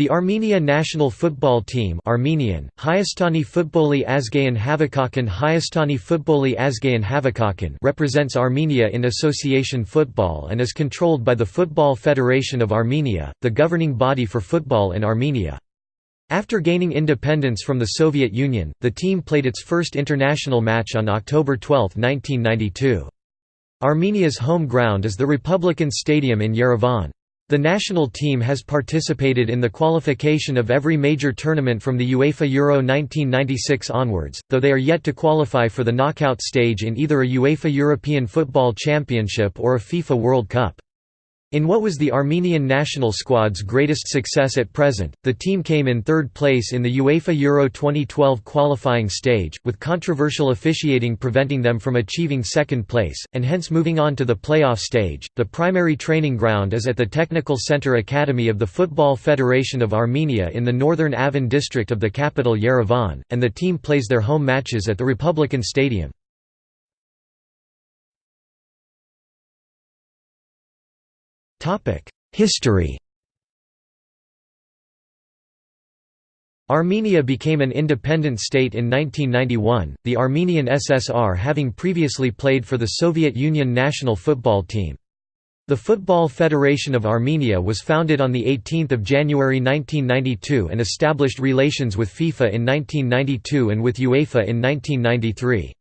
The Armenia national football team Armenian, Hayastani Futboli Azgayan Havakakan Hayastani Futboli Azgayan Havakakan represents Armenia in association football and is controlled by the Football Federation of Armenia, the governing body for football in Armenia. After gaining independence from the Soviet Union, the team played its first international match on October 12, 1992. Armenia's home ground is the Republican Stadium in Yerevan. The national team has participated in the qualification of every major tournament from the UEFA Euro 1996 onwards, though they are yet to qualify for the knockout stage in either a UEFA European Football Championship or a FIFA World Cup. In what was the Armenian national squad's greatest success at present, the team came in third place in the UEFA Euro 2012 qualifying stage, with controversial officiating preventing them from achieving second place, and hence moving on to the playoff stage. The primary training ground is at the Technical Center Academy of the Football Federation of Armenia in the northern Avan district of the capital Yerevan, and the team plays their home matches at the Republican Stadium. History Armenia became an independent state in 1991, the Armenian SSR having previously played for the Soviet Union national football team. The Football Federation of Armenia was founded on 18 January 1992 and established relations with FIFA in 1992 and with UEFA in 1993.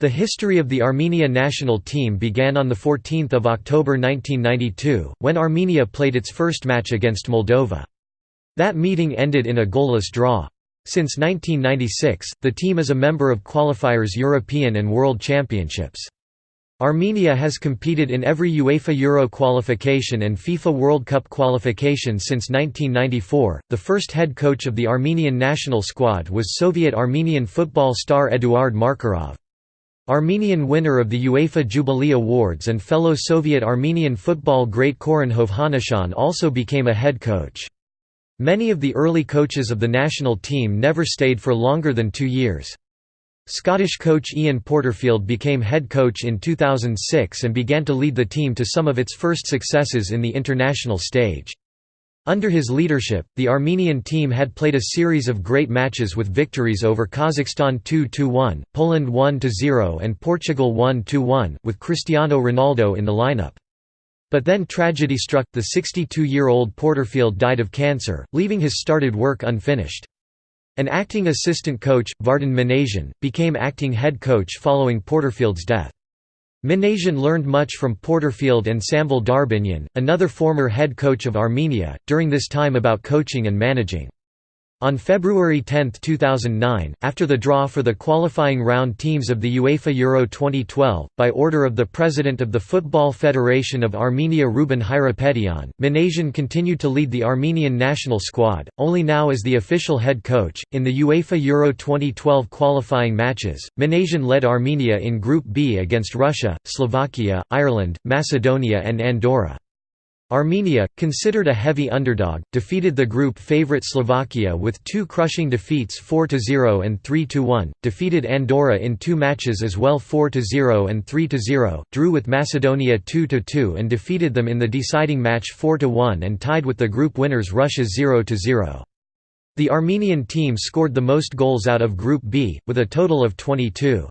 The history of the Armenia national team began on 14 October 1992, when Armenia played its first match against Moldova. That meeting ended in a goalless draw. Since 1996, the team is a member of qualifiers European and World Championships. Armenia has competed in every UEFA Euro qualification and FIFA World Cup qualification since 1994. The first head coach of the Armenian national squad was Soviet Armenian football star Eduard Markarov. Armenian winner of the UEFA Jubilee Awards and fellow Soviet Armenian football great Khoren Hovhannisyan also became a head coach. Many of the early coaches of the national team never stayed for longer than two years. Scottish coach Ian Porterfield became head coach in 2006 and began to lead the team to some of its first successes in the international stage. Under his leadership, the Armenian team had played a series of great matches with victories over Kazakhstan 2–1, Poland 1–0 and Portugal 1–1, with Cristiano Ronaldo in the lineup. But then tragedy struck, the 62-year-old Porterfield died of cancer, leaving his started work unfinished. An acting assistant coach, Vardan Minasian, became acting head coach following Porterfield's death. Minasian learned much from Porterfield and Samvel Darbinyan, another former head coach of Armenia, during this time about coaching and managing. On February 10, 2009, after the draw for the qualifying round teams of the UEFA Euro 2012, by order of the President of the Football Federation of Armenia Ruben Hayrapetyan, Minasian continued to lead the Armenian national squad, only now as the official head coach. In the UEFA Euro 2012 qualifying matches, Minasian led Armenia in Group B against Russia, Slovakia, Ireland, Macedonia, and Andorra. Armenia, considered a heavy underdog, defeated the group favourite Slovakia with two crushing defeats 4–0 and 3–1, defeated Andorra in two matches as well 4–0 and 3–0, drew with Macedonia 2–2 and defeated them in the deciding match 4–1 and tied with the group winners Russia 0–0. The Armenian team scored the most goals out of Group B, with a total of 22.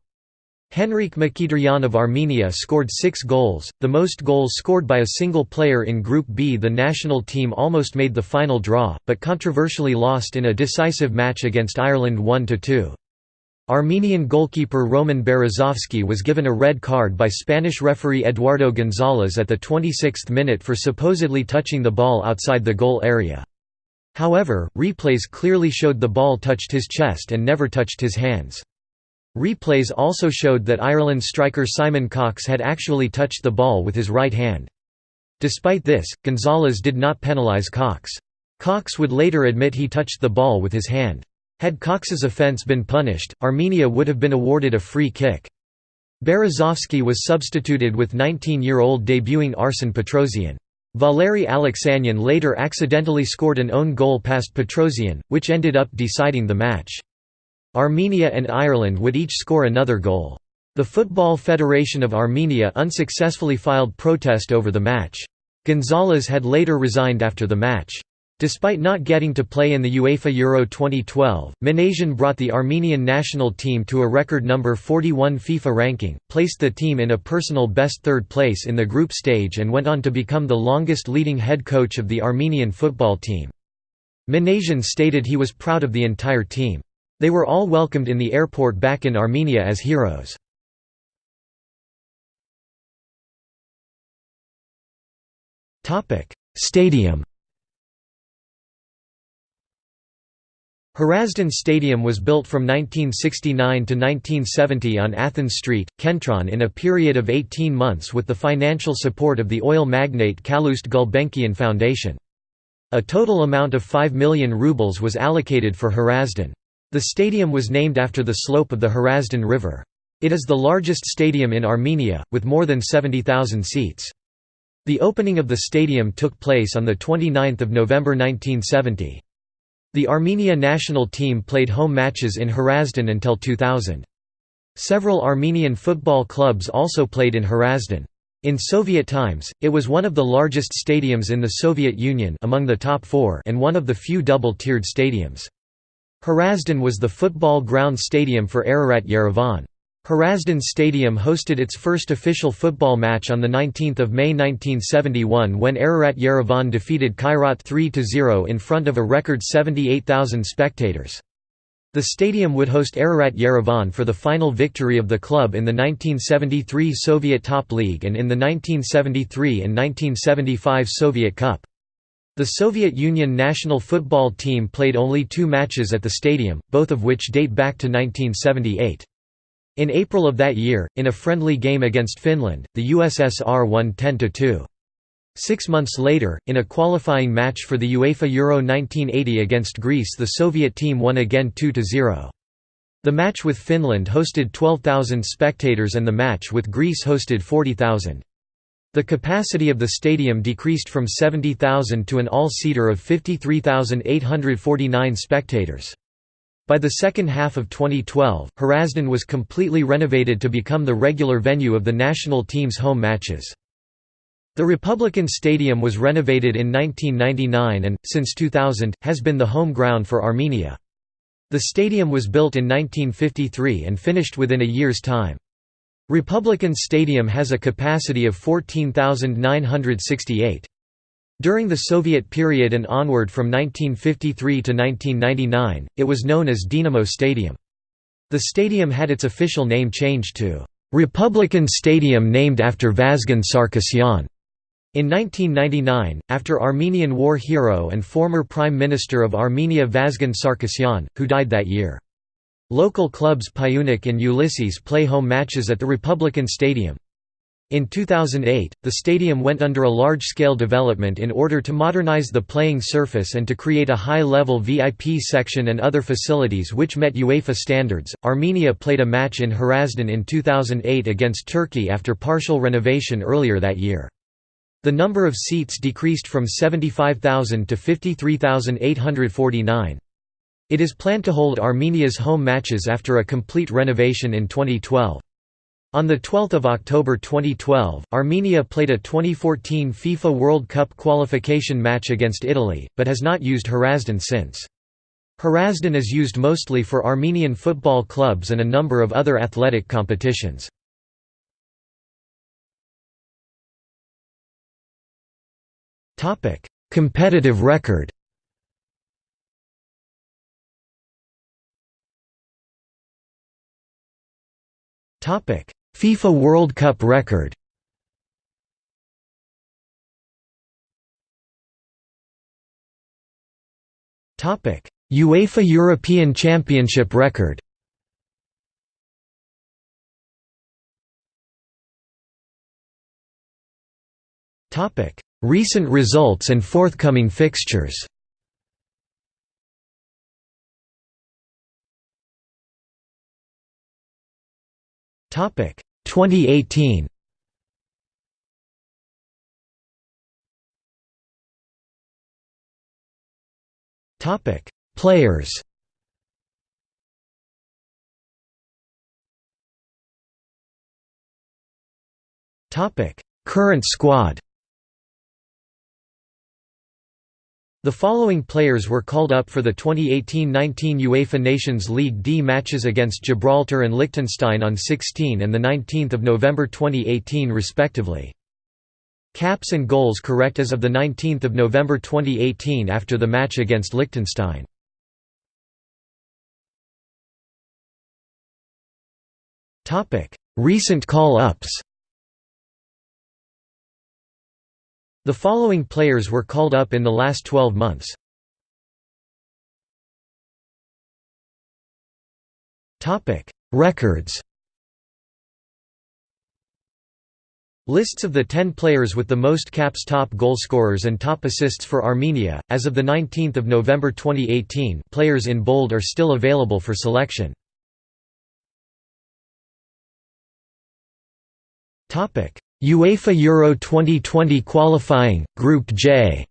Henrik Mkhitaryan of Armenia scored six goals, the most goals scored by a single player in Group B. The national team almost made the final draw, but controversially lost in a decisive match against Ireland 1–2. Armenian goalkeeper Roman Berezovsky was given a red card by Spanish referee Eduardo Gonzalez at the 26th minute for supposedly touching the ball outside the goal area. However, replays clearly showed the ball touched his chest and never touched his hands. Replays also showed that Ireland striker Simon Cox had actually touched the ball with his right hand. Despite this, Gonzalez did not penalise Cox. Cox would later admit he touched the ball with his hand. Had Cox's offence been punished, Armenia would have been awarded a free kick. Berezovsky was substituted with 19-year-old debuting Arsen Petrosyan. Valery Aleksanyan later accidentally scored an own goal past Petrosyan, which ended up deciding the match. Armenia and Ireland would each score another goal. The Football Federation of Armenia unsuccessfully filed protest over the match. Gonzalez had later resigned after the match. Despite not getting to play in the UEFA Euro 2012, Minasian brought the Armenian national team to a record number 41 FIFA ranking, placed the team in a personal best third place in the group stage and went on to become the longest leading head coach of the Armenian football team. Minasian stated he was proud of the entire team. They were all welcomed in the airport back in Armenia as heroes. Stadium Hrazdan Stadium was built from 1969 to 1970 on Athens Street, Kentron in a period of 18 months with the financial support of the oil magnate Calouste Gulbenkian Foundation. A total amount of 5 million rubles was allocated for Hrazdan. The stadium was named after the slope of the Hrazdan River. It is the largest stadium in Armenia, with more than 70,000 seats. The opening of the stadium took place on 29 November 1970. The Armenia national team played home matches in Hrazdan until 2000. Several Armenian football clubs also played in Hrazdan. In Soviet times, it was one of the largest stadiums in the Soviet Union among the top four and one of the few double-tiered stadiums. Hrazdan was the football ground stadium for Ararat Yerevan. Hrazdan Stadium hosted its first official football match on 19 May 1971 when Ararat Yerevan defeated Kairat 3–0 in front of a record 78,000 spectators. The stadium would host Ararat Yerevan for the final victory of the club in the 1973 Soviet Top League and in the 1973 and 1975 Soviet Cup. The Soviet Union national football team played only two matches at the stadium, both of which date back to 1978. In April of that year, in a friendly game against Finland, the USSR won 10–2. Six months later, in a qualifying match for the UEFA Euro 1980 against Greece the Soviet team won again 2–0. The match with Finland hosted 12,000 spectators and the match with Greece hosted 40,000. The capacity of the stadium decreased from 70,000 to an all-seater of 53,849 spectators. By the second half of 2012, Hrazdan was completely renovated to become the regular venue of the national team's home matches. The Republican Stadium was renovated in 1999 and, since 2000, has been the home ground for Armenia. The stadium was built in 1953 and finished within a year's time. Republican Stadium has a capacity of 14,968. During the Soviet period and onward from 1953 to 1999, it was known as Dynamo Stadium. The stadium had its official name changed to Republican Stadium named after Vazgen Sarkisyan. In 1999, after Armenian war hero and former Prime Minister of Armenia Vazgen Sarkisyan, who died that year. Local clubs Pyunik and Ulisses play home matches at the Republican Stadium. In 2008, the stadium went under a large-scale development in order to modernize the playing surface and to create a high-level VIP section and other facilities which met UEFA standards. Armenia played a match in Hrazdan in 2008 against Turkey after partial renovation earlier that year. The number of seats decreased from 75,000 to 53,849. It is planned to hold Armenia's home matches after a complete renovation in 2012. On 12 October 2012, Armenia played a 2014 FIFA World Cup qualification match against Italy, but has not used Hrazdan since. Hrazdan is used mostly for Armenian football clubs and a number of other athletic competitions. Competitive record FIFA World Cup record. UEFA European Championship record. Recent results and forthcoming fixtures Topic 2018. Topic Players. Topic Current squad. The following players were called up for the 2018–19 UEFA Nations League D matches against Gibraltar and Liechtenstein on 16 and 19 November 2018 respectively. Caps and goals correct as of 19 November 2018 after the match against Liechtenstein. Recent call-ups The following players were called up in the last 12 months. Records Lists of the 10 players with the most caps top goal scorers and top assists for Armenia, as of 19 November 2018 players in bold are still available for selection. UEFA Euro 2020 qualifying, Group J.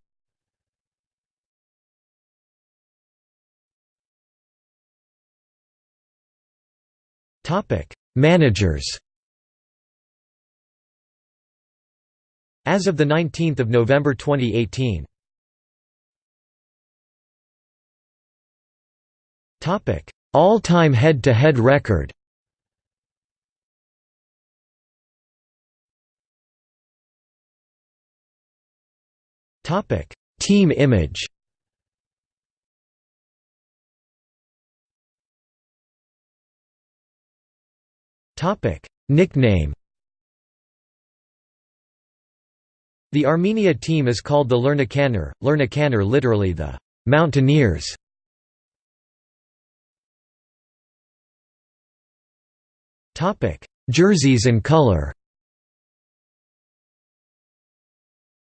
Managers As of 19 November 2018 All-time head-to-head record Topic: Team image. Topic: Nickname. The Armenia team is called the Lernakanner, Lernakanner literally the Mountaineers. Topic: Jerseys and color.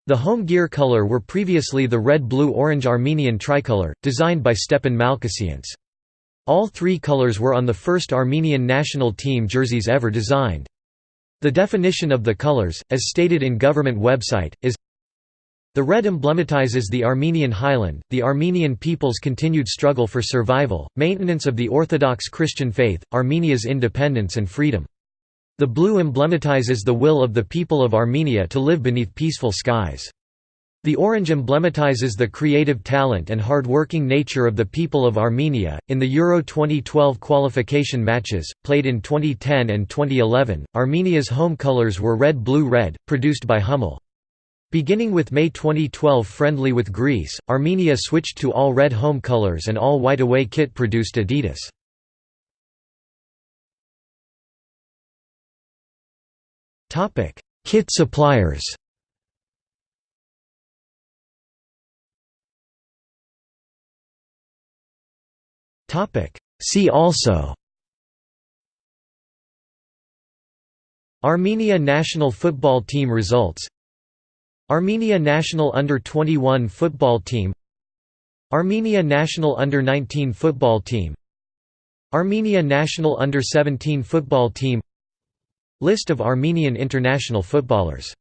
The home gear color were previously the red-blue-orange Armenian tricolor, designed by Stepan Malkhasyants. All three colors were on the first Armenian national team jerseys ever designed. The definition of the colors, as stated in government website, is the red emblematizes the Armenian highland, the Armenian people's continued struggle for survival, maintenance of the Orthodox Christian faith, Armenia's independence and freedom. The blue emblematizes the will of the people of Armenia to live beneath peaceful skies. The orange emblematizes the creative talent and hard-working nature of the people of Armenia. In the Euro 2012 qualification matches, played in 2010 and 2011, Armenia's home colors were red-blue-red, produced by Hummel. Beginning with May 2012 friendly with Greece, Armenia switched to all red home colors and all white away kit produced Adidas. Topic: Kit suppliers. Topic: See also. Armenia national football team results. Armenia national under-21 football team. Armenia national under-19 football team. Armenia national under-17 football team List of Armenian international footballers